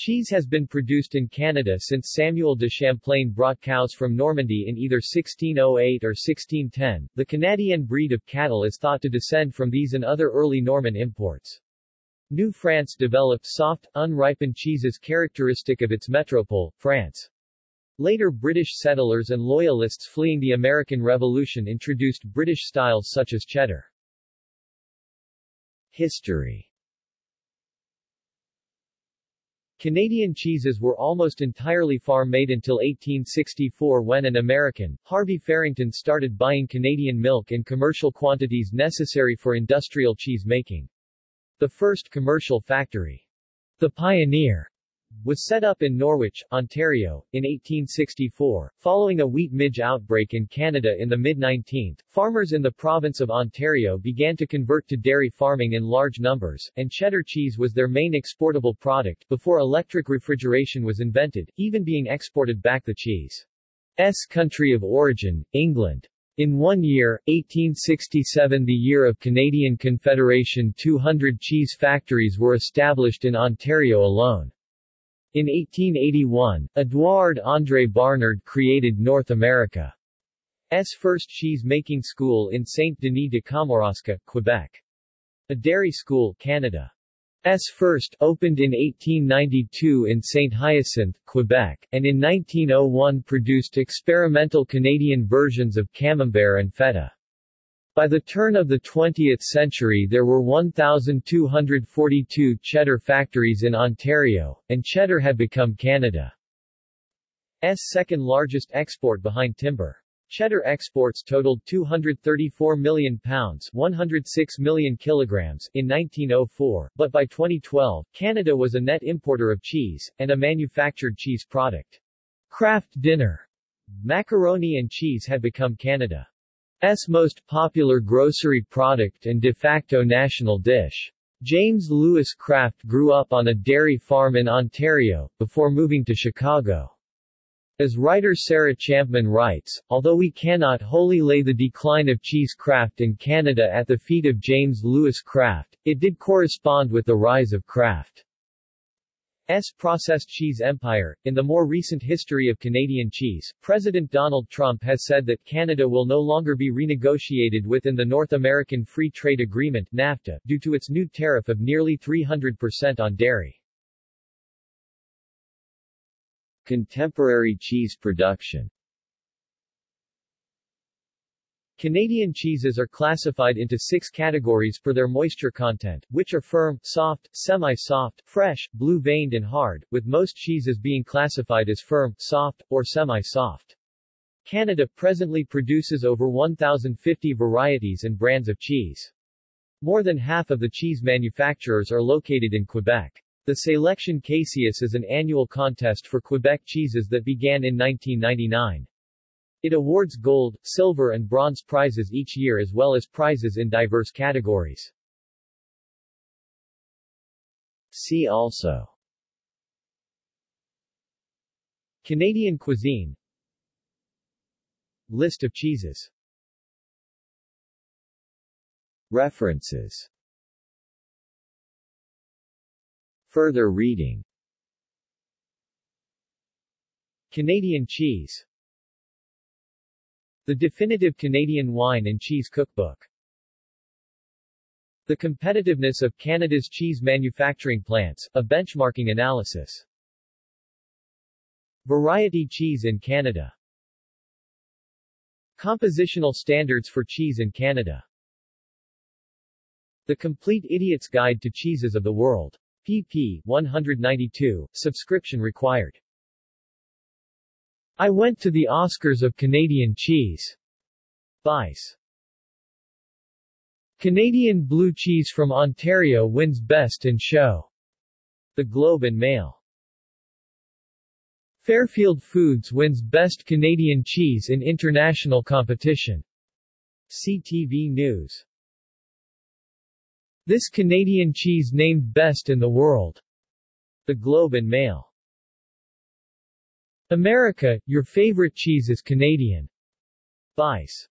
Cheese has been produced in Canada since Samuel de Champlain brought cows from Normandy in either 1608 or 1610. The Canadian breed of cattle is thought to descend from these and other early Norman imports. New France developed soft, unripened cheeses characteristic of its metropole, France. Later British settlers and loyalists fleeing the American Revolution introduced British styles such as cheddar. History Canadian cheeses were almost entirely farm-made until 1864 when an American, Harvey Farrington started buying Canadian milk in commercial quantities necessary for industrial cheese making. The first commercial factory, the Pioneer, was set up in Norwich, Ontario, in 1864. Following a wheat midge outbreak in Canada in the mid-19th, farmers in the province of Ontario began to convert to dairy farming in large numbers, and cheddar cheese was their main exportable product, before electric refrigeration was invented, even being exported back the cheese's country of origin, England. In one year, 1867 the year of Canadian Confederation 200 cheese factories were established in Ontario alone. In 1881, Edouard André Barnard created North America's first cheese-making school in Saint-Denis de Kamouraska, Quebec. A dairy school, Canada. S first opened in 1892 in St. Hyacinthe, Quebec, and in 1901 produced experimental Canadian versions of camembert and feta. By the turn of the 20th century there were 1,242 cheddar factories in Ontario, and cheddar had become Canada's second largest export behind timber. Cheddar exports totaled 234 million pounds 106 million kilograms in 1904, but by 2012, Canada was a net importer of cheese, and a manufactured cheese product. Kraft Dinner macaroni and cheese had become Canada. S most popular grocery product and de facto national dish. James Lewis Kraft grew up on a dairy farm in Ontario, before moving to Chicago. As writer Sarah Champman writes, although we cannot wholly lay the decline of cheese craft in Canada at the feet of James Lewis Kraft, it did correspond with the rise of Kraft. S. processed cheese empire. In the more recent history of Canadian cheese, President Donald Trump has said that Canada will no longer be renegotiated within the North American Free Trade Agreement NAFTA, due to its new tariff of nearly 300% on dairy. Contemporary cheese production Canadian cheeses are classified into six categories for their moisture content, which are firm, soft, semi-soft, fresh, blue-veined and hard, with most cheeses being classified as firm, soft, or semi-soft. Canada presently produces over 1,050 varieties and brands of cheese. More than half of the cheese manufacturers are located in Quebec. The Sélection Caseus is an annual contest for Quebec cheeses that began in 1999. It awards gold, silver and bronze prizes each year as well as prizes in diverse categories. See also. Canadian cuisine. List of cheeses. References. Further reading. Canadian cheese the Definitive Canadian Wine and Cheese Cookbook. The Competitiveness of Canada's Cheese Manufacturing Plants, a Benchmarking Analysis. Variety Cheese in Canada. Compositional Standards for Cheese in Canada. The Complete Idiot's Guide to Cheeses of the World. pp. 192, subscription required. I went to the Oscars of Canadian cheese. Vice. Canadian blue cheese from Ontario wins Best in Show. The Globe and Mail. Fairfield Foods wins Best Canadian Cheese in International Competition. CTV News. This Canadian cheese named Best in the World. The Globe and Mail. America, your favorite cheese is Canadian. Vice.